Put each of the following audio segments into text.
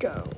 Go.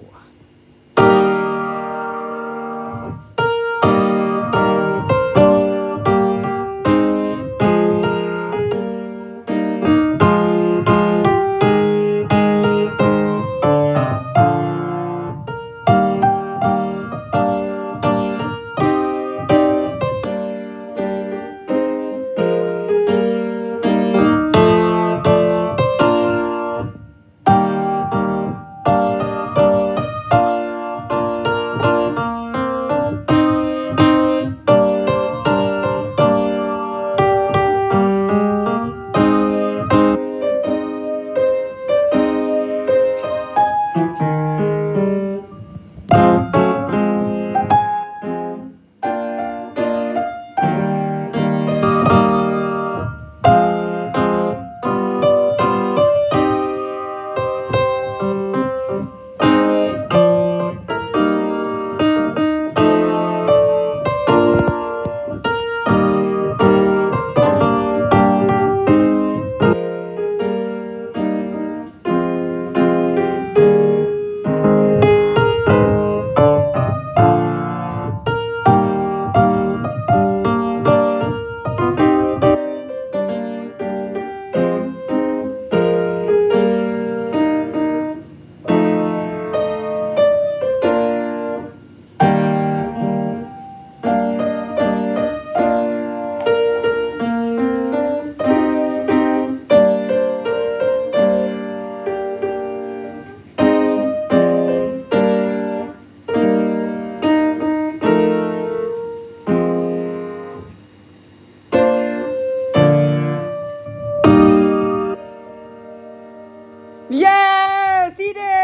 Yes, he did.